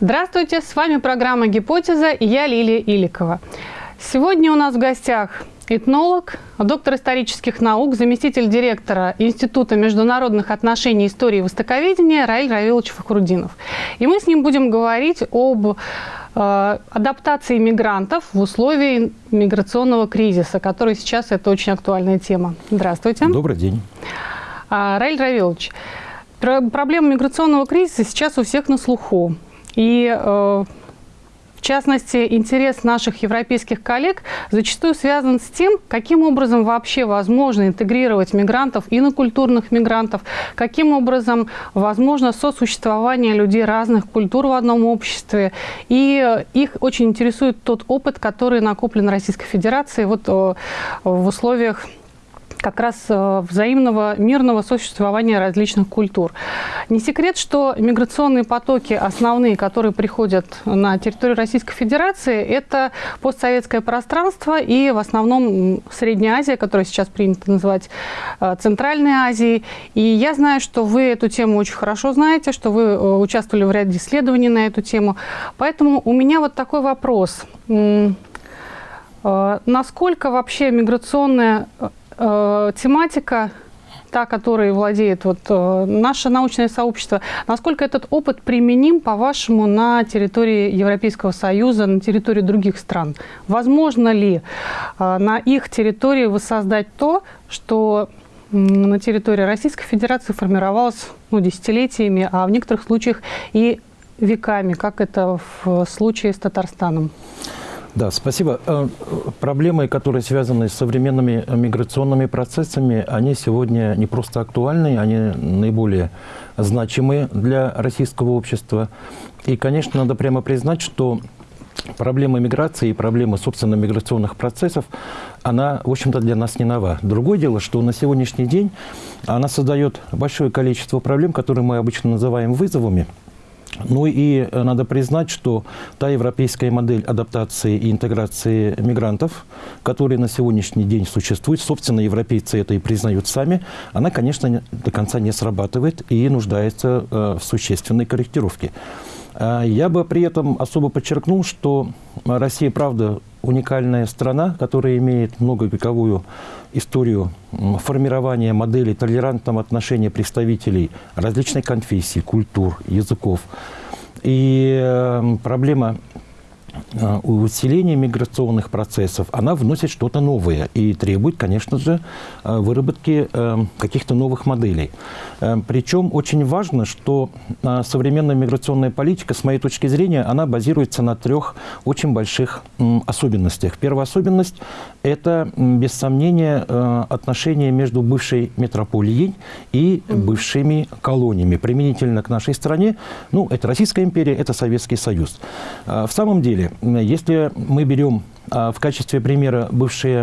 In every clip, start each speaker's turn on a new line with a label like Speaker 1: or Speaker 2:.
Speaker 1: Здравствуйте, с вами программа «Гипотеза» и я Лилия Иликова. Сегодня у нас в гостях этнолог, доктор исторических наук, заместитель директора Института международных отношений, истории и востоковедения Раиль Равилович Фахрудинов. И мы с ним будем говорить об э, адаптации мигрантов в условии миграционного кризиса, который сейчас это очень актуальная тема. Здравствуйте.
Speaker 2: Добрый день.
Speaker 1: А, Раиль Равилович, проблема миграционного кризиса сейчас у всех на слуху. И э, в частности, интерес наших европейских коллег зачастую связан с тем, каким образом вообще возможно интегрировать мигрантов, инокультурных мигрантов, каким образом возможно сосуществование людей разных культур в одном обществе. И их очень интересует тот опыт, который накоплен Российской Федерацией вот э, в условиях как раз э, взаимного мирного существования различных культур. Не секрет, что миграционные потоки основные, которые приходят на территорию Российской Федерации, это постсоветское пространство и в основном Средняя Азия, которую сейчас принято называть э, Центральной Азией. И я знаю, что вы эту тему очень хорошо знаете, что вы э, участвовали в ряде исследований на эту тему. Поэтому у меня вот такой вопрос. Насколько вообще миграционная э, тематика, та, которой владеет вот, э, наше научное сообщество, насколько этот опыт применим, по-вашему, на территории Европейского Союза, на территории других стран? Возможно ли э, на их территории воссоздать то, что на территории Российской Федерации формировалось ну, десятилетиями, а в некоторых случаях и веками, как это в случае с Татарстаном?
Speaker 2: Да, спасибо. Э, проблемы, которые связаны с современными миграционными процессами, они сегодня не просто актуальны, они наиболее значимы для российского общества. И, конечно, надо прямо признать, что проблема миграции и проблема, собственно, миграционных процессов, она, в общем-то, для нас не нова. Другое дело, что на сегодняшний день она создает большое количество проблем, которые мы обычно называем вызовами – ну и э, надо признать, что та европейская модель адаптации и интеграции мигрантов, которая на сегодняшний день существует, собственно, европейцы это и признают сами, она, конечно, до конца не срабатывает и нуждается э, в существенной корректировке. А я бы при этом особо подчеркнул, что Россия, правда, уникальная страна, которая имеет многовековую историю формирования модели толерантного отношения представителей различных конфессий, культур, языков. И э, проблема усиление миграционных процессов, она вносит что-то новое и требует, конечно же, э, выработки э, каких-то новых моделей. Причем очень важно, что современная миграционная политика, с моей точки зрения, она базируется на трех очень больших особенностях. Первая особенность – это, без сомнения, отношения между бывшей метрополией и бывшими колониями. Применительно к нашей стране, ну, это Российская империя, это Советский Союз. В самом деле, если мы берем а, в качестве примера бывшие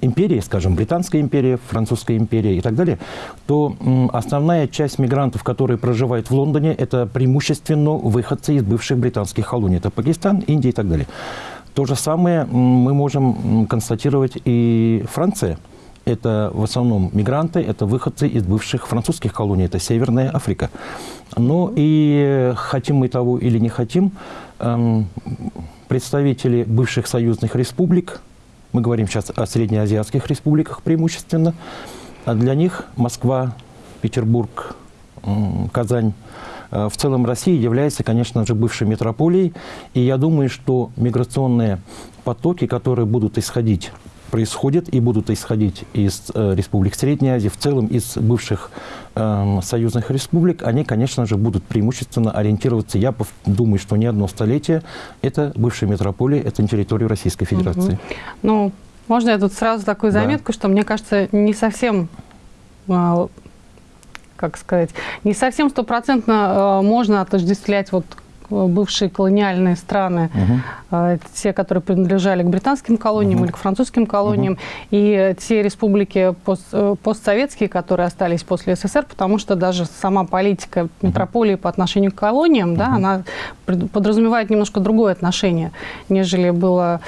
Speaker 2: империи, скажем, Британская империя, Французская империя и так далее, то основная часть мигрантов, которые проживают в Лондоне, это преимущественно выходцы из бывших британских колоний. Это Пакистан, Индия и так далее. То же самое мы можем констатировать и Франция. Это в основном мигранты, это выходцы из бывших французских колоний, это Северная Африка. Но и хотим мы того или не хотим, эм, представители бывших союзных республик, мы говорим сейчас о среднеазиатских республиках преимущественно, а для них Москва, Петербург, Казань, э, в целом России является, конечно же, бывшей метрополией. И я думаю, что миграционные потоки, которые будут исходить происходят и будут исходить из э, республик Средней Азии, в целом из бывших э, союзных республик, они, конечно же, будут преимущественно ориентироваться, я думаю, что не одно столетие, это бывшая метрополия, это территория Российской Федерации. Угу.
Speaker 1: Ну, можно я тут сразу такую заметку, да. что мне кажется, не совсем а, как сказать, не совсем стопроцентно э, можно отождествлять вот бывшие колониальные страны, угу. те, которые принадлежали к британским колониям угу. или к французским колониям, угу. и те республики пост, э, постсоветские, которые остались после СССР, потому что даже сама политика метрополии по отношению к колониям, угу. да, она подразумевает немножко другое отношение, нежели было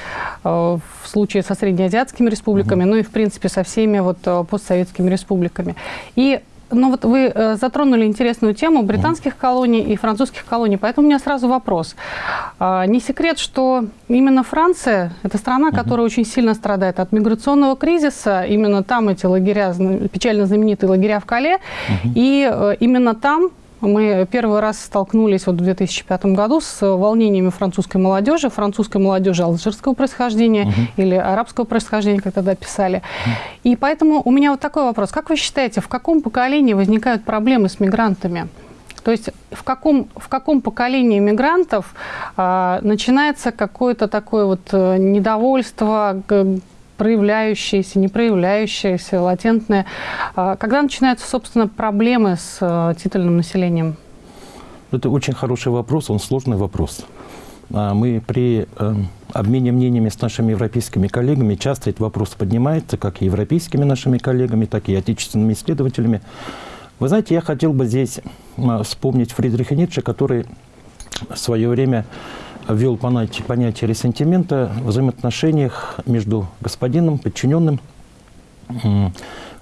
Speaker 1: э, в случае со среднеазиатскими республиками, угу. ну и, в принципе, со всеми вот постсоветскими республиками. И ну вот вы э, затронули интересную тему британских колоний и французских колоний, поэтому у меня сразу вопрос. А, не секрет, что именно Франция – это страна, которая очень сильно страдает от миграционного кризиса. Именно там эти лагеря, печально знаменитые лагеря в Кале, и э, именно там мы первый раз столкнулись вот в 2005 году с волнениями французской молодежи, французской молодежи алжирского происхождения угу. или арабского происхождения, как тогда писали. Угу. И поэтому у меня вот такой вопрос. Как вы считаете, в каком поколении возникают проблемы с мигрантами? То есть в каком, в каком поколении мигрантов а, начинается какое-то такое вот э, недовольство, проявляющиеся, не проявляющиеся, латентные. А когда начинаются, собственно, проблемы с э, титульным населением?
Speaker 2: Это очень хороший вопрос, он сложный вопрос. А мы при э, обмене мнениями с нашими европейскими коллегами часто этот вопрос поднимается, как и европейскими нашими коллегами, так и отечественными исследователями. Вы знаете, я хотел бы здесь вспомнить Фридриха Ницше, который в свое время ввел понятие, понятие ресентимента в взаимоотношениях между господином, подчиненным.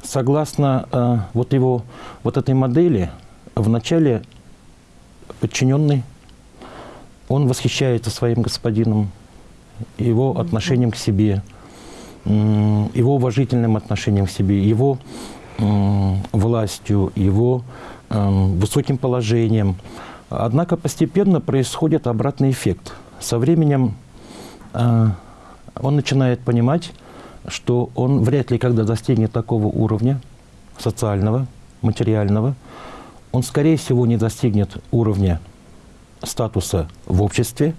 Speaker 2: Согласно э, вот его вот этой модели, вначале подчиненный, он восхищается своим господином, его отношением к себе, его уважительным отношением к себе, его властью, его высоким положением. Однако постепенно происходит обратный эффект. Со временем э, он начинает понимать, что он вряд ли когда достигнет такого уровня социального, материального. Он, скорее всего, не достигнет уровня статуса в обществе,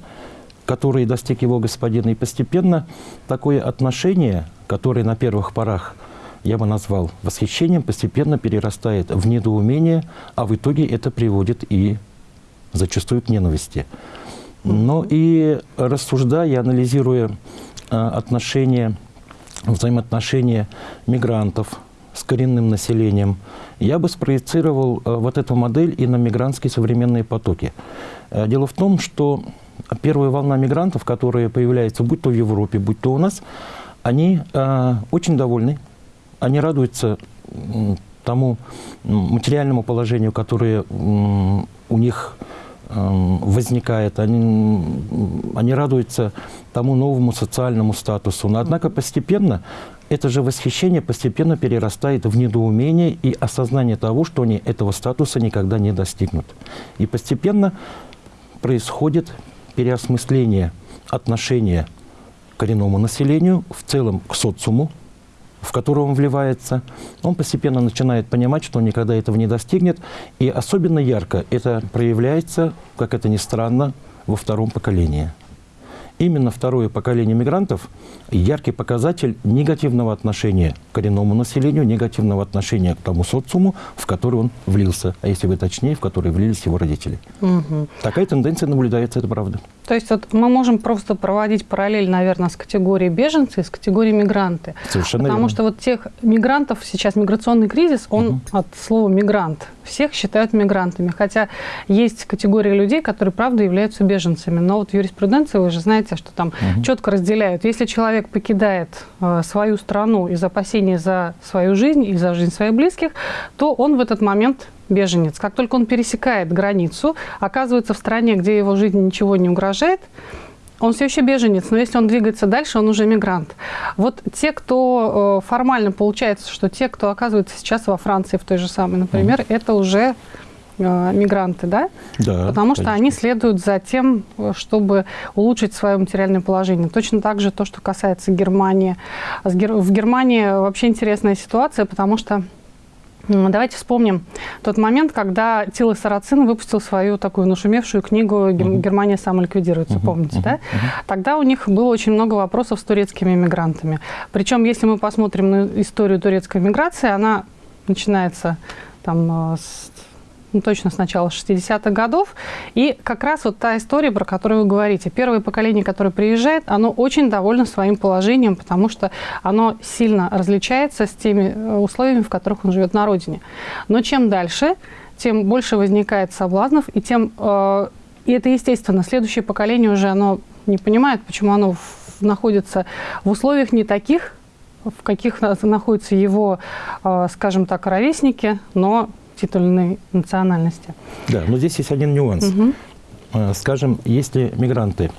Speaker 2: который достиг его господин. И постепенно такое отношение, которое на первых порах я бы назвал восхищением, постепенно перерастает в недоумение, а в итоге это приводит и зачастую к ненависти. Но и рассуждая, анализируя а, отношения, взаимоотношения мигрантов с коренным населением, я бы спроецировал а, вот эту модель и на мигрантские современные потоки. А, дело в том, что первая волна мигрантов, которые появляются будь то в Европе, будь то у нас, они очень довольны, они радуются тому материальному положению, которое у них возникает, они, они радуются тому новому социальному статусу. Но однако постепенно это же восхищение постепенно перерастает в недоумение и осознание того, что они этого статуса никогда не достигнут. И постепенно происходит переосмысление отношения к коренному населению, в целом к социуму, в которого он вливается, он постепенно начинает понимать, что он никогда этого не достигнет. И особенно ярко это проявляется, как это ни странно, во втором поколении. Именно второе поколение мигрантов – яркий показатель негативного отношения к коренному населению, негативного отношения к тому социуму, в который он влился, а если вы точнее, в который влились его родители. Угу. Такая тенденция наблюдается, это правда.
Speaker 1: То есть вот мы можем просто проводить параллель, наверное, с категорией беженцы и с категорией мигранты.
Speaker 2: Совершенно
Speaker 1: Потому
Speaker 2: верно.
Speaker 1: что вот тех мигрантов, сейчас миграционный кризис, он угу. от слова «мигрант». Всех считают мигрантами. Хотя есть категория людей, которые, правда, являются беженцами. Но вот в юриспруденции вы же знаете, что там угу. четко разделяют. Если человек покидает э, свою страну из опасений за свою жизнь и за жизнь своих близких, то он в этот момент беженец. Как только он пересекает границу, оказывается в стране, где его жизни ничего не угрожает, он все еще беженец, но если он двигается дальше, он уже мигрант. Вот те, кто э, формально получается, что те, кто оказывается сейчас во Франции, в той же самой, например, mm. это уже э, мигранты, да?
Speaker 2: Да.
Speaker 1: Потому что они следуют за тем, чтобы улучшить свое материальное положение. Точно так же то, что касается Германии. В Германии вообще интересная ситуация, потому что Давайте вспомним тот момент, когда Тила Сарацин выпустил свою такую нашумевшую книгу «Германия самоликвидируется», помните, да? Тогда у них было очень много вопросов с турецкими мигрантами. Причем, если мы посмотрим на историю турецкой миграции, она начинается там, э, с ну, точно с начала 60-х годов. И как раз вот та история, про которую вы говорите. Первое поколение, которое приезжает, оно очень довольно своим положением, потому что оно сильно различается с теми э, условиями, в которых он живет на родине. Но чем дальше, тем больше возникает соблазнов, и тем... Э, и это естественно. Следующее поколение уже оно не понимает, почему оно в, находится в условиях не таких, в каких находятся его, э, скажем так, ровесники, но иной национальности.
Speaker 2: Да, но здесь есть один нюанс. Угу. Скажем, если мигранты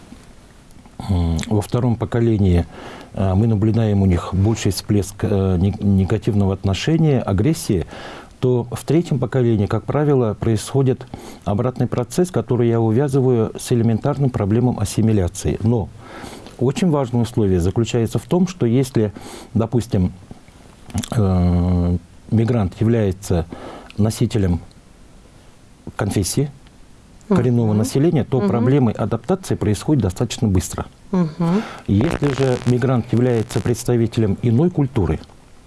Speaker 2: во втором поколении а, мы наблюдаем у них больший всплеск э, негативного отношения, агрессии, то в третьем поколении, как правило, происходит обратный процесс, который я увязываю с элементарным проблемом ассимиляции. Но очень важное условие заключается в том, что если, допустим, э, мигрант является носителем конфессии, коренного угу. населения, то угу. проблемы адаптации происходят достаточно быстро. Угу. Если же мигрант является представителем иной культуры,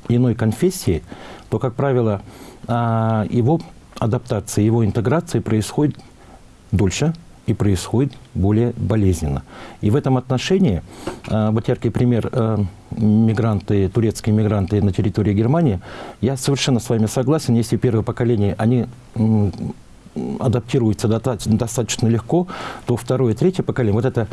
Speaker 2: иной конфессии, то, как правило, а, его адаптация, его интеграция происходит дольше и происходит более болезненно. И в этом отношении, а, вот яркий пример, а, мигранты, турецкие мигранты на территории Германии, я совершенно с вами согласен, если первое поколение, они адаптируется достаточно легко, то второе третье поколение, вот это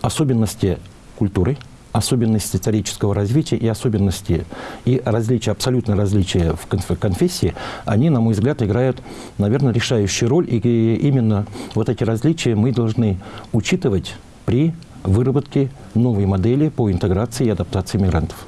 Speaker 2: особенности культуры, особенности исторического развития и особенности и различия, абсолютно различия в конфессии, они, на мой взгляд, играют, наверное, решающую роль. И именно вот эти различия мы должны учитывать при выработке новой модели по интеграции и адаптации мигрантов.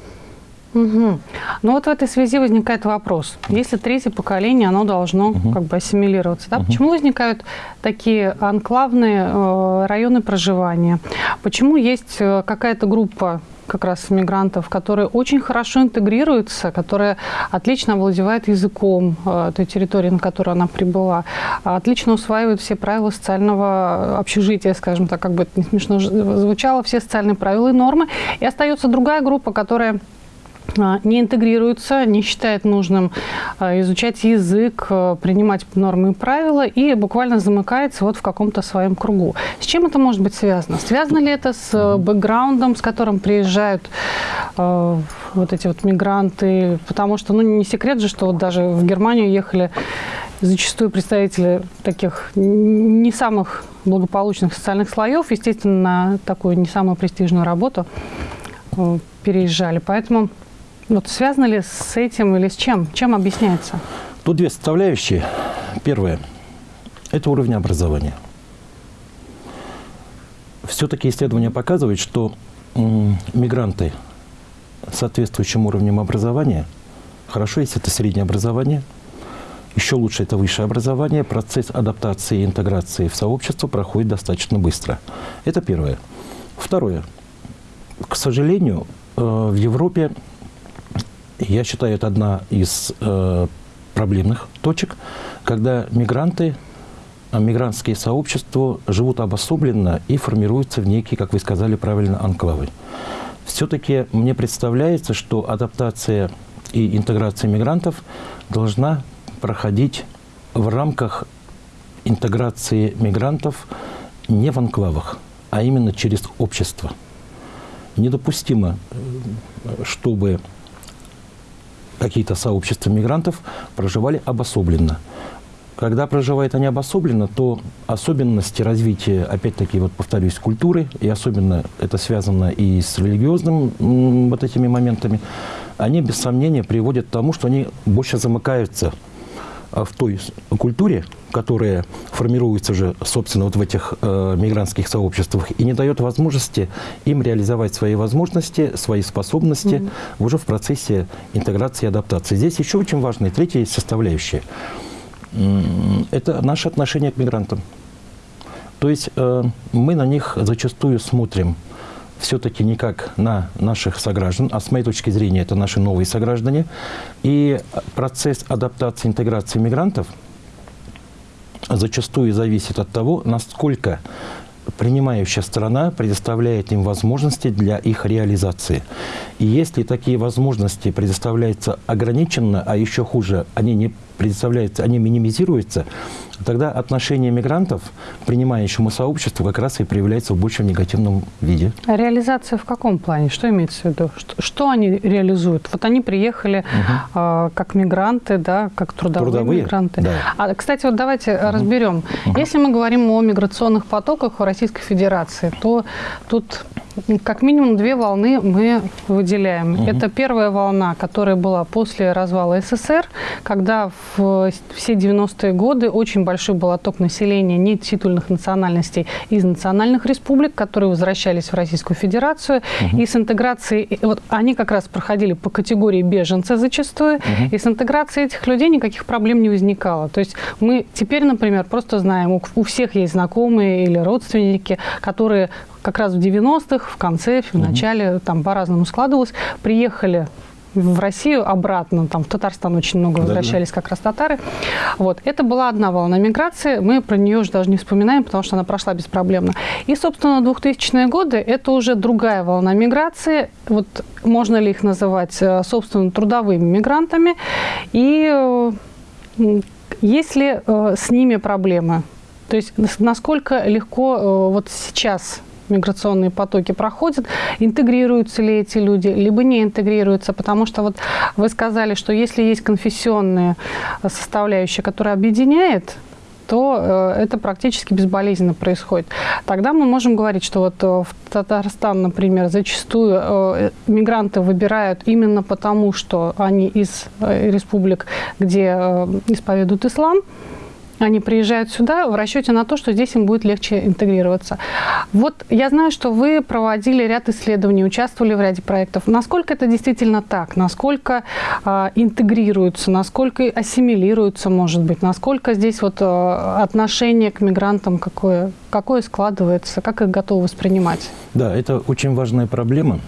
Speaker 1: Угу. Ну вот в этой связи возникает вопрос. Если третье поколение, оно должно угу. как бы ассимилироваться, да? угу. почему возникают такие анклавные э, районы проживания? Почему есть э, какая-то группа как раз мигрантов, которые очень хорошо интегрируются, которые отлично овладевают языком э, той территории, на которую она прибыла, отлично усваивают все правила социального общежития, скажем так, как бы это не смешно звучало, все социальные правила и нормы. И остается другая группа, которая а, не интегрируется, не считает нужным а, изучать язык, а, принимать нормы и правила и буквально замыкается вот в каком-то своем кругу. С чем это может быть связано? Связано ли это с бэкграундом, с которым приезжают вот эти вот мигранты? Потому что, ну, не секрет же, что вот даже в Германию ехали зачастую представители таких не самых благополучных социальных слоев, естественно, на такую не самую престижную работу переезжали. Поэтому вот связано ли с этим или с чем? Чем объясняется?
Speaker 2: Тут две составляющие. Первое – это уровень образования. Все-таки исследования показывают, что мигранты с соответствующим уровнем образования, хорошо, если это среднее образование, еще лучше это высшее образование, процесс адаптации и интеграции в сообщество проходит достаточно быстро. Это первое. Второе. К сожалению, э, в Европе я считаю, это одна из э, проблемных точек, когда мигранты, а, мигрантские сообщества живут обособленно и формируются в некие, как вы сказали правильно, анклавы. Все-таки мне представляется, что адаптация и интеграция мигрантов должна проходить в рамках интеграции мигрантов не в анклавах, а именно через общество. Недопустимо, э, чтобы какие-то сообщества мигрантов проживали обособленно. Когда проживают они обособленно, то особенности развития, опять-таки, вот повторюсь, культуры, и особенно это связано и с религиозным вот этими моментами, они без сомнения приводят к тому, что они больше замыкаются в той культуре, которая формируется уже, собственно, вот в этих э, мигрантских сообществах, и не дает возможности им реализовать свои возможности, свои способности mm -hmm. уже в процессе интеграции и адаптации. Здесь еще очень важная третья составляющая. Это наше отношение к мигрантам. То есть э, мы на них зачастую смотрим – все-таки не как на наших сограждан, а с моей точки зрения это наши новые сограждане. И процесс адаптации, интеграции мигрантов зачастую зависит от того, насколько принимающая страна предоставляет им возможности для их реализации. И если такие возможности предоставляются ограниченно, а еще хуже, они не предоставляются, они минимизируются, тогда отношение мигрантов к принимающему сообществу как раз и проявляется в большем негативном виде.
Speaker 1: А реализация в каком плане? Что имеется в виду? Что, что они реализуют? Вот они приехали угу. э, как мигранты, да, как трудовые, трудовые? мигранты. Да. А, кстати, вот давайте угу. разберем. Угу. Если мы говорим о миграционных потоках в Российской Федерации, то тут как минимум две волны мы выделяем. Угу. Это первая волна, которая была после развала СССР, когда в все 90-е годы очень большой был отток населения нетитульных национальностей из национальных республик, которые возвращались в Российскую Федерацию. Угу. И с интеграцией, вот они как раз проходили по категории беженцы зачастую, угу. и с интеграцией этих людей никаких проблем не возникало. То есть мы теперь, например, просто знаем, у, у всех есть знакомые или родственники, которые как раз в 90-х, в конце, в начале, там по-разному складывалось, приехали в Россию обратно, там в Татарстан очень много возвращались да, да. как раз татары. Вот. Это была одна волна миграции, мы про нее уже даже не вспоминаем, потому что она прошла беспроблемно. И, собственно, 2000-е годы – это уже другая волна миграции, вот можно ли их называть, э, собственно, трудовыми мигрантами, и э, есть ли э, с ними проблемы? То есть насколько легко вот сейчас миграционные потоки проходят, интегрируются ли эти люди, либо не интегрируются, потому что вот вы сказали, что если есть конфессионная составляющая, которая объединяет, то э, это практически безболезненно происходит. Тогда мы можем говорить, что вот э, в Татарстан, например, зачастую э, мигранты выбирают именно потому, что они из республик, где исповедуют ислам, они приезжают сюда в расчете на то, что здесь им будет легче интегрироваться. Вот я знаю, что вы проводили ряд исследований, участвовали в ряде проектов. Насколько это действительно так? Насколько э, интегрируются, насколько ассимилируются, может быть? Насколько здесь вот э, отношение к мигрантам какое, какое складывается? Как их готовы воспринимать?
Speaker 2: Да, это очень важная проблема.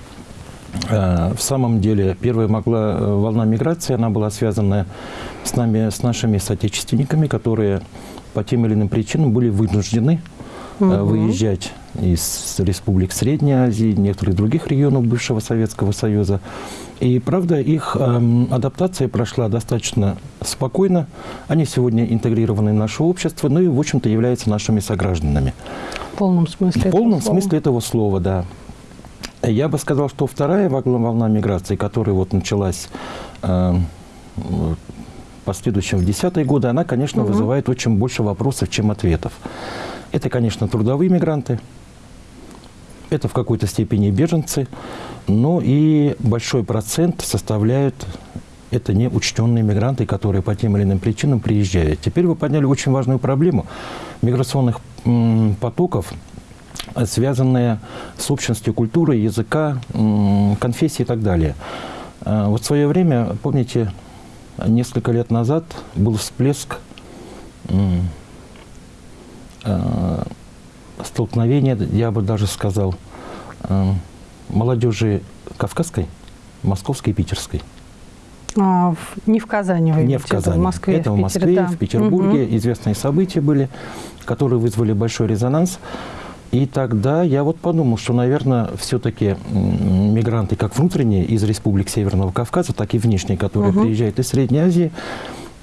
Speaker 2: Э, в самом деле, первая могла э, волна миграции, она была связана с нами, с нашими соотечественниками, которые по тем или иным причинам были вынуждены угу. выезжать из республик Средней Азии, некоторых других регионов бывшего Советского Союза. И, правда, их э, адаптация прошла достаточно спокойно. Они сегодня интегрированы в наше общество, ну и, в общем-то, являются нашими согражданами.
Speaker 1: В полном смысле
Speaker 2: В полном этого смысле этого слова, да. Я бы сказал, что вторая волна миграции, которая вот началась э, последующем в десятые годы, она, конечно, угу. вызывает очень больше вопросов, чем ответов. Это, конечно, трудовые мигранты, это в какой-то степени беженцы, но и большой процент составляют это неучтенные мигранты, которые по тем или иным причинам приезжают. Теперь вы подняли очень важную проблему миграционных потоков, связанные с общностью культуры, языка, конфессии и так далее. А, вот в свое время, помните, несколько лет назад был всплеск э, столкновения, я бы даже сказал, э, молодежи кавказской, московской и питерской.
Speaker 1: А, в, не в Казани вы
Speaker 2: Не в Казани. Это в Москве, это в, Питере, Москве, да. в Петербурге. Угу. Известные события были, которые вызвали большой резонанс. И тогда я вот подумал, что, наверное, все-таки мигранты как внутренние из республик Северного Кавказа, так и внешние, которые угу. приезжают из Средней Азии,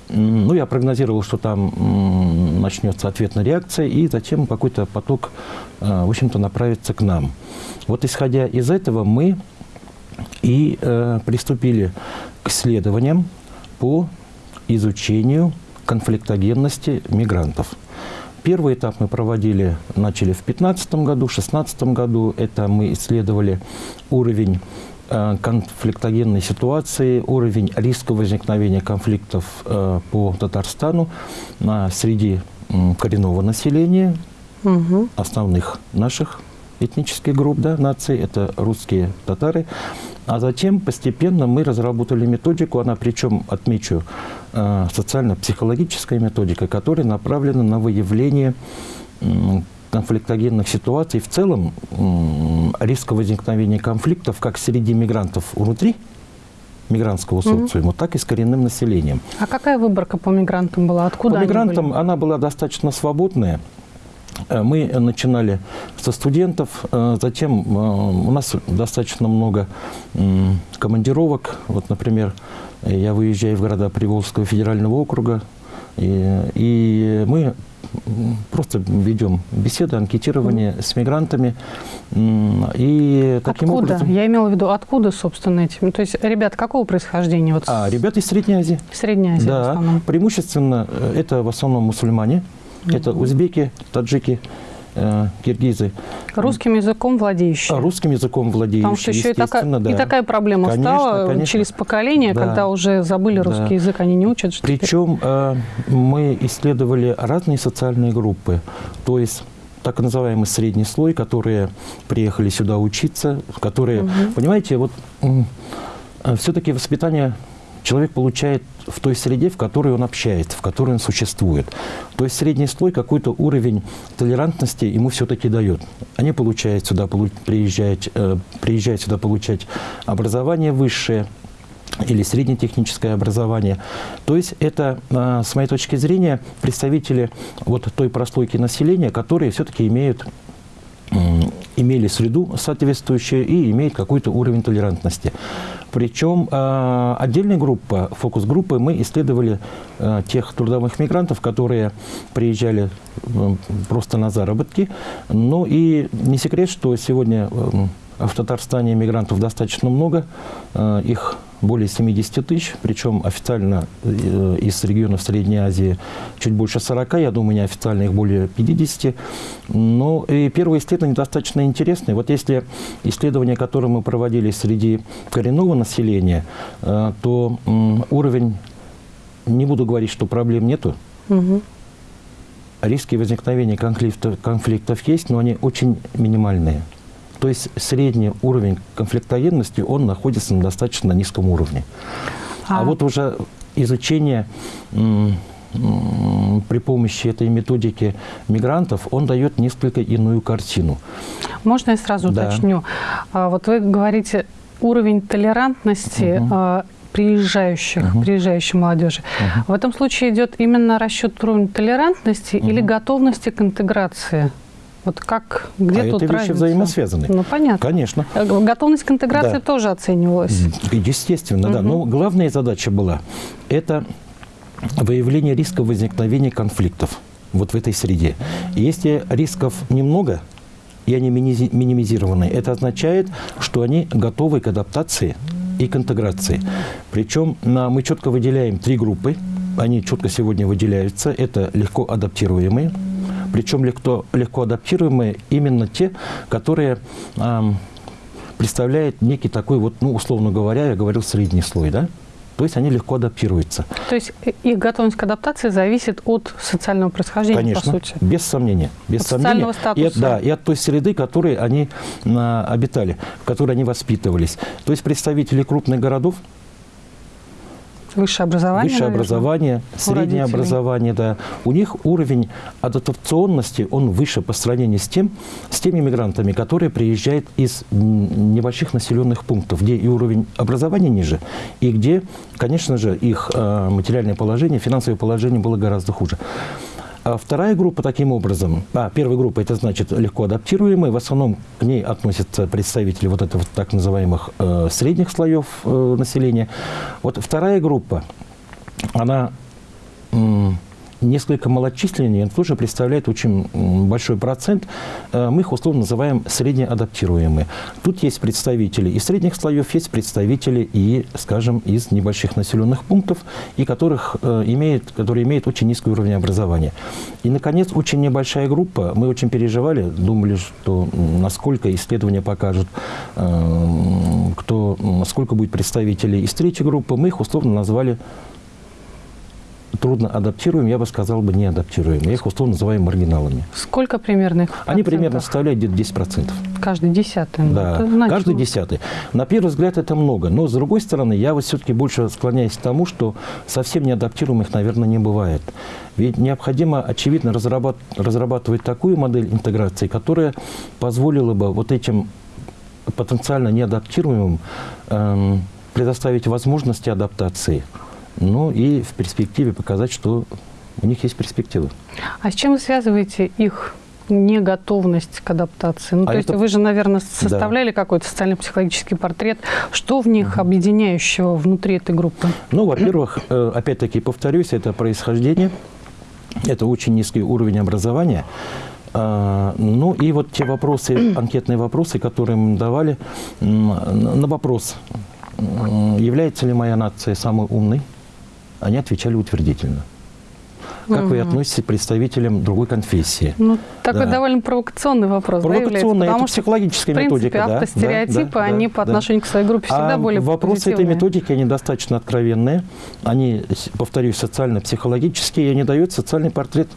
Speaker 2: ну, я прогнозировал, что там начнется ответная реакция, и затем какой-то поток, э, в общем-то, направится к нам. Вот исходя из этого мы и э, приступили к исследованиям по изучению конфликтогенности мигрантов. Первый этап мы проводили, начали в 2015 году, в 2016 году. Это мы исследовали уровень э, конфликтогенной ситуации, уровень риска возникновения конфликтов э, по Татарстану среди коренного населения, угу. основных наших этнических групп, да, наций, это русские татары. А затем постепенно мы разработали методику, она причем, отмечу, э, социально-психологическая методика, которая направлена на выявление конфликтогенных ситуаций, в целом риска возникновения конфликтов как среди мигрантов внутри мигрантского социума, mm -hmm. так и с коренным населением.
Speaker 1: А какая выборка по мигрантам была? Откуда
Speaker 2: По мигрантам были? она была достаточно свободная. Э, мы начинали со студентов, э, затем э, у нас достаточно много командировок. Вот, например, я выезжаю в города Приволжского федерального округа, И, и мы просто ведем беседы, анкетирование с мигрантами. И таким
Speaker 1: откуда?
Speaker 2: образом...
Speaker 1: Я имела в виду, откуда, собственно, эти... Ну, то есть, ребята какого происхождения? Вот
Speaker 2: а, ребята из Средней Азии.
Speaker 1: Средней Азии
Speaker 2: да,
Speaker 1: в основном.
Speaker 2: преимущественно это в основном мусульмане. Это узбеки, таджики, э, киргизы.
Speaker 1: Русским языком владеющие.
Speaker 2: Русским языком владеющие,
Speaker 1: Потому что еще и такая,
Speaker 2: да.
Speaker 1: и такая проблема
Speaker 2: конечно,
Speaker 1: стала
Speaker 2: конечно.
Speaker 1: через поколение,
Speaker 2: да.
Speaker 1: когда уже забыли русский
Speaker 2: да.
Speaker 1: язык, они не учат.
Speaker 2: Причем э, мы исследовали разные социальные группы. То есть так называемый средний слой, которые приехали сюда учиться, которые, угу. понимаете, вот э, все-таки воспитание человек получает в той среде, в которой он общается, в которой он существует. То есть средний слой какой-то уровень толерантности ему все-таки дает. Они получают сюда, приезжают, э, приезжают сюда получать образование высшее, или среднетехническое образование. То есть это, э, с моей точки зрения, представители вот той прослойки населения, которые все-таки имеют имели среду соответствующую и имеют какой-то уровень толерантности. Причем э, отдельная группа, фокус-группы, мы исследовали э, тех трудовых мигрантов, которые приезжали просто на заработки. Ну и не секрет, что сегодня в Татарстане мигрантов достаточно много, их более 70 тысяч, причем официально э, из регионов Средней Азии чуть больше 40, я думаю, неофициально их более 50. Но и первые исследования достаточно интересные. Вот если исследования, которые мы проводили среди коренного населения, э, то уровень, не буду говорить, что проблем нету, угу. риски возникновения конфликтов, конфликтов есть, но они очень минимальные. То есть средний уровень конфликтогенности, он находится на достаточно низком уровне. А, а вот уже изучение при помощи этой методики мигрантов, он дает несколько иную картину.
Speaker 1: Можно я сразу да. уточню? А, вот вы говорите, уровень толерантности угу. приезжающих, угу. приезжающей молодежи. Угу. В этом случае идет именно расчет уровня толерантности угу. или готовности к интеграции? Вот как, где а тут
Speaker 2: это
Speaker 1: вещи
Speaker 2: взаимосвязаны.
Speaker 1: Ну, понятно.
Speaker 2: Конечно.
Speaker 1: Э, готовность к интеграции да. тоже оценивалась.
Speaker 2: Естественно, угу. да. Но главная задача была – это выявление риска возникновения конфликтов вот в этой среде. если рисков немного, и они минимизированы, это означает, что они готовы к адаптации и к интеграции. Причем мы четко выделяем три группы, они четко сегодня выделяются. Это легко адаптируемые, причем легко, легко адаптируемые именно те, которые э, представляют некий такой, вот, ну, условно говоря, я говорил, средний слой, да? То есть они легко адаптируются.
Speaker 1: То есть их готовность к адаптации зависит от социального происхождения,
Speaker 2: Конечно,
Speaker 1: по сути?
Speaker 2: без сомнения. Без
Speaker 1: от
Speaker 2: сомнения.
Speaker 1: социального статуса?
Speaker 2: И от, да, и от той среды, в которой они а, обитали, в которой они воспитывались. То есть представители крупных городов,
Speaker 1: Высшее образование,
Speaker 2: Высшее наверное, образование, среднее образование, да. У них уровень адаптационности, он выше по сравнению с, тем, с теми мигрантами, которые приезжают из небольших населенных пунктов, где и уровень образования ниже, и где, конечно же, их э, материальное положение, финансовое положение было гораздо хуже. А вторая группа таким образом, а, первая группа, это значит легко адаптируемые, в основном к ней относятся представители вот этого так называемых э, средних слоев э, населения. Вот вторая группа, она несколько малочисленнее, но тоже представляет очень большой процент. Э, мы их условно называем среднеадаптируемые. Тут есть представители из средних слоев, есть представители и, скажем, из небольших населенных пунктов, и которых, э, имеет, которые имеют очень низкий уровень образования. И, наконец, очень небольшая группа. Мы очень переживали, думали, что насколько исследования покажут, э, кто, сколько будет представителей из третьей группы. Мы их условно назвали трудно адаптируем, я бы сказал бы не адаптируем. Я их условно называю маргиналами.
Speaker 1: Сколько примерно их
Speaker 2: Они примерно составляют где-то 10%.
Speaker 1: Каждый десятый? Ну,
Speaker 2: да, каждый десятый. На первый взгляд это много, но с другой стороны, я вот все-таки больше склоняюсь к тому, что совсем неадаптируемых, наверное, не бывает. Ведь необходимо, очевидно, разрабат разрабатывать такую модель интеграции, которая позволила бы вот этим потенциально неадаптируемым эм, предоставить возможности адаптации – ну и в перспективе показать, что у них есть перспективы.
Speaker 1: А с чем вы связываете их не готовность к адаптации? Ну,
Speaker 2: А
Speaker 1: то есть
Speaker 2: это-
Speaker 1: вы же, наверное, составляли какой-то социально-психологический портрет. Что в них объединяющего внутри этой группы?
Speaker 2: Ну, во-первых, э, опять-таки повторюсь, это происхождение, это очень низкий уровень образования. А, Ну и вот те вопросы, анкетные вопросы, которые мы давали, на вопрос, является ли моя нация самой умной, они отвечали утвердительно. Как вы относитесь к представителям другой конфессии?
Speaker 1: Ну, такой
Speaker 2: Да.
Speaker 1: довольно провокационный вопрос, да, является?
Speaker 2: Провокационная, это
Speaker 1: что,
Speaker 2: психологическая
Speaker 1: в принципе,
Speaker 2: методика. да, да,
Speaker 1: автостереотипы,
Speaker 2: да,
Speaker 1: они
Speaker 2: да,
Speaker 1: по
Speaker 2: да.
Speaker 1: отношению к своей группе всегда
Speaker 2: а
Speaker 1: более
Speaker 2: вопросы этой
Speaker 1: позитивные.
Speaker 2: методики, они достаточно откровенные. Они, повторюсь, социально-психологические, и они дают социальный портрет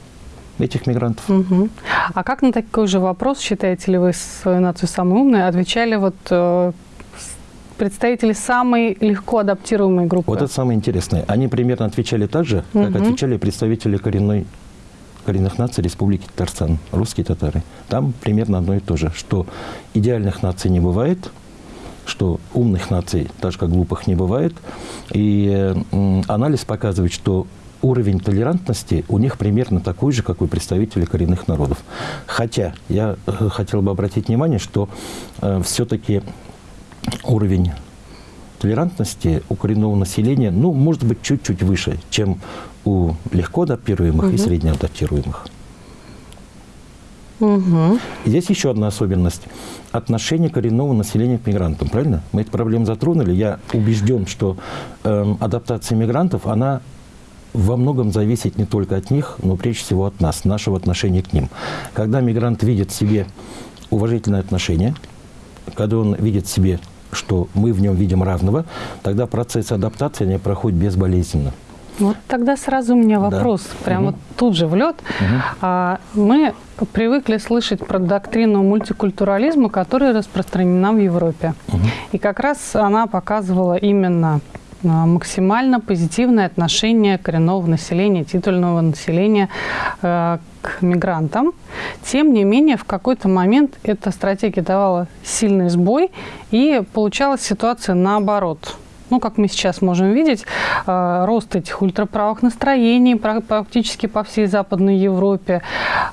Speaker 2: этих мигрантов.
Speaker 1: Мгм. А как на такой же вопрос, считаете ли вы свою нацию самой умной, отвечали вот э, представители самой легко адаптируемой группы?
Speaker 2: Вот это самое интересное. Они примерно отвечали так же, как
Speaker 1: Мгм.
Speaker 2: отвечали представители коренной, коренных наций Республики Татарстан, русские татары. Там примерно одно и то же, что идеальных наций не бывает, что умных наций, так же как глупых, не бывает. И э, анализ показывает, что уровень толерантности у них примерно такой же, как у представителей коренных народов. Хотя я э, хотел бы обратить внимание, что все-таки уровень толерантности у коренного населения, ну, может быть, чуть-чуть выше, чем у легко адаптируемых и
Speaker 1: Мгм.
Speaker 2: средне адаптируемых. И Здесь еще одна особенность. Отношение коренного населения к мигрантам, правильно? Мы эту проблему затронули. Я убежден, что эм, адаптация мигрантов, она во многом зависит не только от них, но прежде всего от нас, нашего отношения к ним. Когда мигрант видит в себе уважительное отношение, когда он видит в себе, что мы в нем видим равного, тогда процесс адаптации не проходит безболезненно.
Speaker 1: Вот тогда сразу у меня
Speaker 2: Да.
Speaker 1: вопрос, прям
Speaker 2: Мгм.
Speaker 1: вот тут же в лед. А, мы привыкли слышать про доктрину мультикультурализма, которая распространена в Европе.
Speaker 2: Мгм.
Speaker 1: И как раз она показывала именно максимально позитивное отношение коренного населения, титульного населения э, к мигрантам. Тем не менее, в какой-то момент эта стратегия давала сильный сбой, и получалась ситуация наоборот. Ну, как мы сейчас можем видеть, э, рост этих ультраправых настроений пра- практически по всей Западной Европе,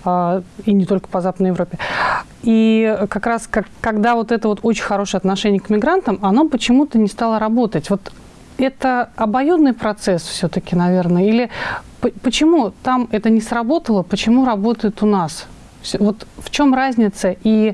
Speaker 1: э, и не только по Западной Европе. И как раз как, когда вот это вот очень хорошее отношение к мигрантам, оно почему-то не стало работать. Вот это обоюдный процесс все-таки, наверное, или почему там это не сработало, почему работает у нас? Вот в чем разница и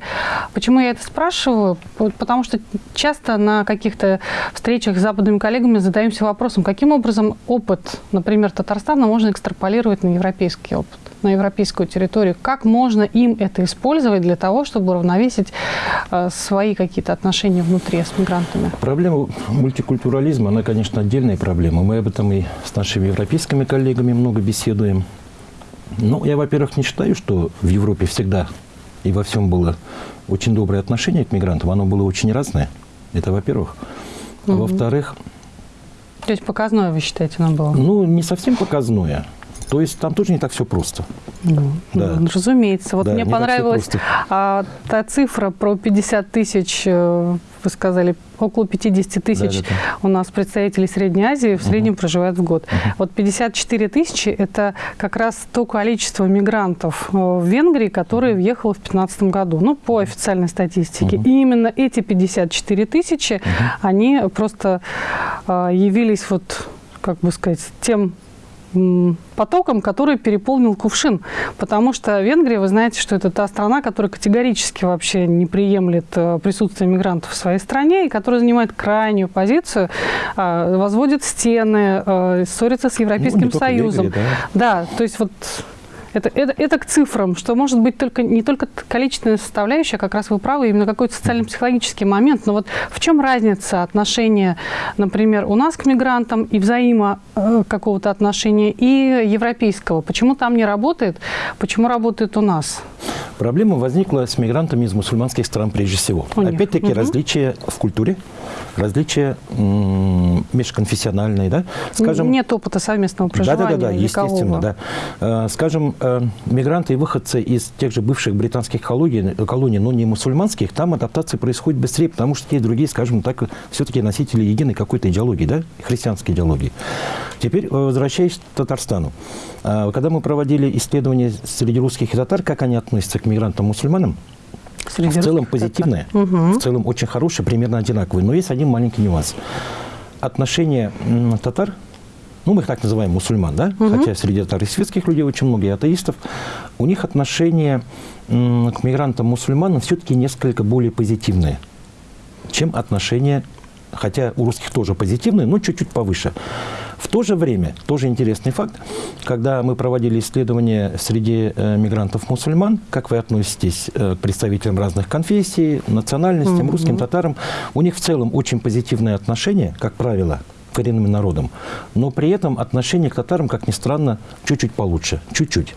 Speaker 1: почему я это спрашиваю? Потому что часто на каких-то встречах с западными коллегами задаемся вопросом, каким образом опыт, например, Татарстана можно экстраполировать на европейский опыт, на европейскую территорию. Как можно им это использовать для того, чтобы уравновесить э, свои какие-то отношения внутри с мигрантами?
Speaker 2: Проблема мультикультурализма, она, конечно, отдельная проблема. Мы об этом и с нашими европейскими коллегами много беседуем. Ну, я, во-первых, не считаю, что в Европе всегда и во всем было очень доброе отношение к мигрантам. Оно было очень разное. Это во-первых. Во-вторых,
Speaker 1: То есть показное, вы считаете, нам было?
Speaker 2: ну, не совсем показное. То есть там тоже не так все просто.
Speaker 1: Ну,
Speaker 2: Да.
Speaker 1: ну, разумеется. Вот
Speaker 2: Да,
Speaker 1: мне понравилась а, та цифра про 50 тысяч, э, вы сказали, около 50 тысяч
Speaker 2: Да-да-да.
Speaker 1: у нас представителей Средней Азии в среднем проживают в год. Вот 54 тысячи – это как раз то количество мигрантов э, в Венгрии, которые въехало в 2015 году, ну, по официальной статистике.
Speaker 2: Мгм.
Speaker 1: И именно эти 54 тысячи, они просто э, явились вот, как бы сказать, тем потоком, который переполнил кувшин. Потому что Венгрия, вы знаете, что это та страна, которая категорически вообще не приемлет э, присутствие мигрантов в своей стране и которая занимает крайнюю позицию, э, возводит стены, э, ссорится с Европейским
Speaker 2: Ну, не только
Speaker 1: Союзом.
Speaker 2: Венгрия,
Speaker 1: Да, то есть вот это, это, это к цифрам, что может быть только не только количественная составляющая, как раз вы правы, именно какой-то социально-психологический момент. Но вот в чем разница отношения, например, у нас к мигрантам и взаимо э, какого-то отношения и европейского? Почему там не работает, почему работает у нас?
Speaker 2: Проблема возникла с мигрантами из мусульманских стран прежде всего. Опять-таки
Speaker 1: Мгм.
Speaker 2: различия в культуре, различия межконфессиональные, да? Скажем,
Speaker 1: Нет опыта совместного проживания
Speaker 2: Да, да, да, да, естественно, да. Э, Скажем, э, мигранты и выходцы из тех же бывших британских колоний, колоний, но не мусульманских, там адаптация происходит быстрее, потому что те и другие, скажем так, все-таки носители единой какой-то идеологии, да, христианской идеологии. Теперь, э, возвращаясь к Татарстану. Э, когда мы проводили исследования среди русских и татар, как они относятся к мигрантам-мусульманам, в целом позитивное, угу. в целом очень хорошее, примерно одинаковое. Но есть один маленький нюанс. Отношение татар ну, мы их так называем мусульман, да, угу. хотя среди татар и светских людей очень много, и атеистов, у них отношение к мигрантам-мусульманам все-таки несколько более позитивное, чем отношение, хотя у русских тоже позитивное, но чуть-чуть повыше. В то же время, тоже интересный факт, когда мы проводили исследования среди э, мигрантов-мусульман, как вы относитесь э, к представителям разных конфессий, национальностям, mm -hmm. русским, татарам, у них в целом очень позитивное отношение, как правило, коренным народам. Но при этом отношение к татарам, как ни странно, чуть-чуть получше. Чуть-чуть.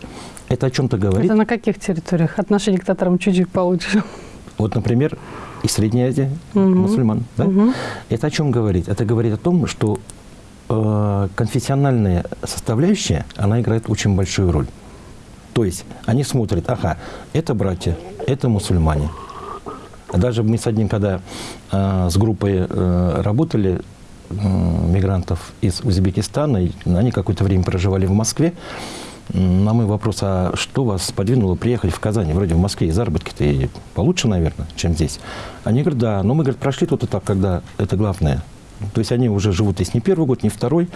Speaker 2: Это о чем-то говорит.
Speaker 1: Это на каких территориях отношение к татарам чуть-чуть получше?
Speaker 2: Вот, например, и Средняя Азия, угу. мусульман. Да? Угу. Это о чем говорит? Это говорит о том, что конфессиональная составляющая, она играет очень большую роль. То есть они смотрят, ага, это братья, это мусульмане. Даже мы с одним, когда э, с группой э, работали, мигрантов из Узбекистана. Они какое-то время проживали в Москве. На мой вопрос, а что вас подвинуло приехать в Казань? Вроде в Москве и заработки-то и получше, наверное, чем здесь. Они говорят, да, но мы, говорят, прошли тот этап, когда это главное. То есть они уже живут здесь не первый год, не второй.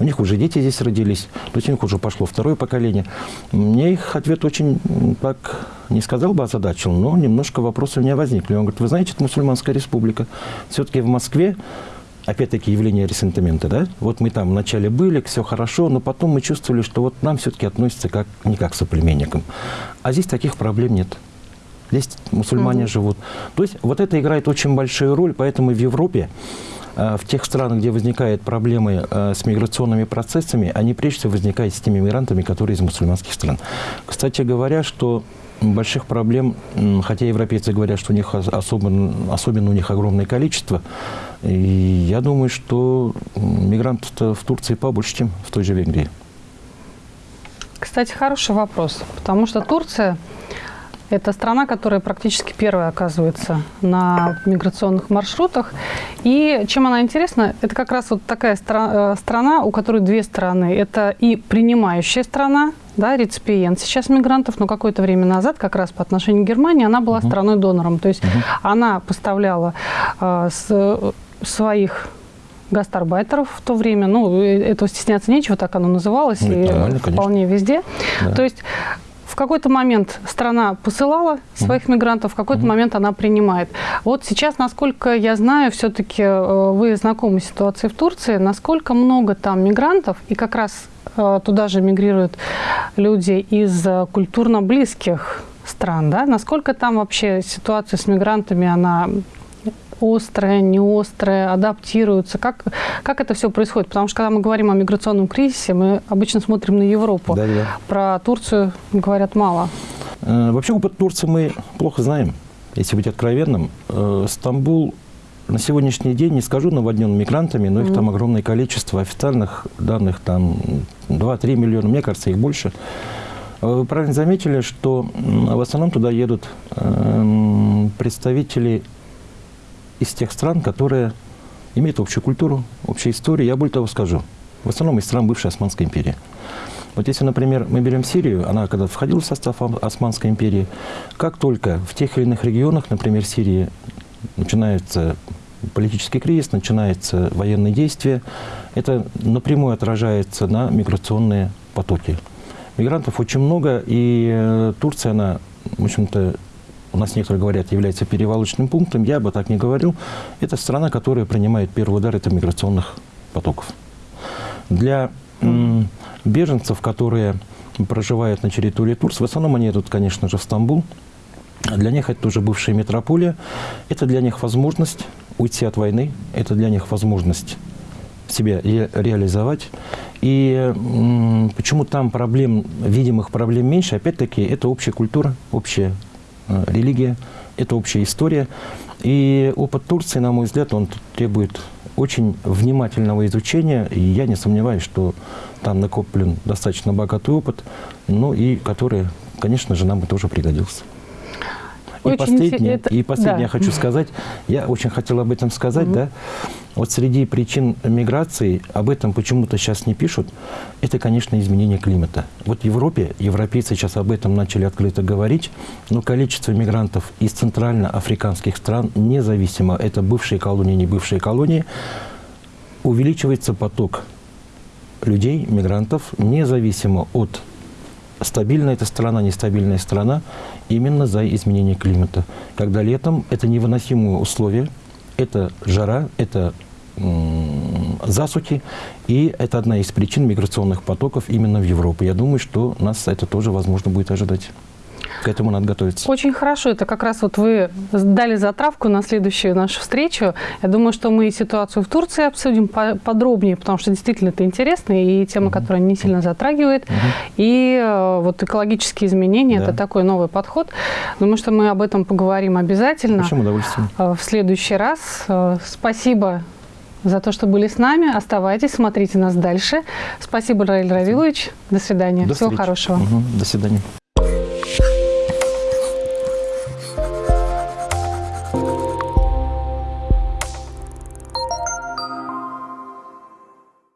Speaker 2: У них уже дети здесь родились. То есть у них уже пошло второе поколение. Мне их ответ очень, так, не сказал бы озадачил, но немножко вопросы у меня возникли. Он говорит, вы знаете, это мусульманская республика. Все-таки в Москве опять-таки явление ресентимента, да? Вот мы там вначале были, все хорошо, но потом мы чувствовали, что вот нам все-таки относятся как, не как к соплеменникам. А здесь таких проблем нет. Здесь мусульмане угу. живут. То есть вот это играет очень большую роль, поэтому в Европе, в тех странах, где возникают проблемы э, с миграционными процессами, они прежде всего возникают с теми мигрантами, которые из мусульманских стран. Кстати говоря, что больших проблем, хотя европейцы говорят, что у них особенно, особенно у них огромное количество, и я думаю, что мигрантов в Турции побольше, чем в той же Венгрии.
Speaker 1: Кстати, хороший вопрос, потому что Турция – это страна, которая практически первая оказывается на миграционных маршрутах. И чем она интересна, это как раз вот такая стра э, страна, у которой две стороны. Это и принимающая страна, да, реципиент сейчас мигрантов, но какое-то время назад, как раз по отношению к Германии, она была угу. страной-донором. То есть угу. она поставляла э, с, своих гастарбайтеров в то время. Ну, э, этого стесняться нечего, так оно называлось, ну, и вполне везде. Да. То есть в какой-то момент страна посылала своих mm мигрантов, в какой-то mm момент она принимает. Вот сейчас, насколько я знаю, все-таки э, вы знакомы с ситуацией в Турции, насколько много там мигрантов, и как раз Э, туда же мигрируют люди из э, культурно близких стран, да? Насколько там вообще ситуация с мигрантами, она острая, не адаптируются? Как, как это все происходит? Потому что когда мы говорим о миграционном кризисе, мы обычно смотрим на Европу. Да, да. Про Турцию говорят мало.
Speaker 2: Э, вообще опыт Турции мы плохо знаем, если быть откровенным. Стамбул на сегодняшний день, не скажу наводнен мигрантами, но их mm -hmm. там огромное количество. Официальных данных там 2-3 миллиона, мне кажется, их больше. Вы правильно заметили, что в основном туда едут э, представители из тех стран, которые имеют общую культуру, общую историю. Я более того скажу, в основном из стран бывшей Османской империи. Вот если, например, мы берем Сирию, она когда входила в состав Османской империи, как только в тех или иных регионах, например, Сирии, начинается политический кризис, начинается военные действия, это напрямую отражается на миграционные потоки. Мигрантов очень много, и э, Турция, она, в общем-то, у нас некоторые говорят, является перевалочным пунктом. Я бы так не говорил. Это страна, которая принимает первый удар это миграционных потоков. Для беженцев, которые проживают на территории Турции, в основном они идут, конечно же, в Стамбул. Для них это тоже бывшая метрополия. Это для них возможность уйти от войны, это для них возможность себя реализовать. И почему там проблем, видимых проблем меньше, опять-таки, это общая культура, общая религия, это общая история. И опыт Турции, на мой взгляд, он требует очень внимательного изучения, и я не сомневаюсь, что там накоплен достаточно богатый опыт, ну и который, конечно же, нам бы тоже пригодился. И последнее,
Speaker 1: интерес-
Speaker 2: и последнее
Speaker 1: да.
Speaker 2: я хочу сказать, я очень хотел об этом сказать, да, вот среди причин миграции, об этом почему-то сейчас не пишут, это, конечно, изменение климата. Вот в Европе, европейцы сейчас об этом начали открыто говорить, но количество мигрантов из центральноафриканских стран, независимо, это бывшие колонии, не бывшие колонии, увеличивается поток людей, мигрантов, независимо от стабильная эта страна, нестабильная страна, именно за изменение климата. Когда летом это невыносимые условия, это жара, это засухи, и это одна из причин миграционных потоков именно в Европу. Я думаю, что нас это тоже возможно будет ожидать. К этому надо готовиться.
Speaker 1: Очень хорошо. Это как раз вот вы дали затравку на следующую нашу встречу. Я думаю, что мы и ситуацию в Турции обсудим по- подробнее, потому что действительно это интересно и тема, которая не сильно затрагивает. И э, вот экологические изменения
Speaker 2: Да.
Speaker 1: это такой новый подход. Думаю, что мы об этом поговорим обязательно
Speaker 2: Большим удовольствием.
Speaker 1: э, в следующий раз. Э, Спасибо за то, что были с нами. Оставайтесь, смотрите нас дальше. Спасибо, Раиль Равилович. До свидания.
Speaker 2: До
Speaker 1: Всего
Speaker 2: встречи.
Speaker 1: хорошего.
Speaker 2: Мгм. До свидания.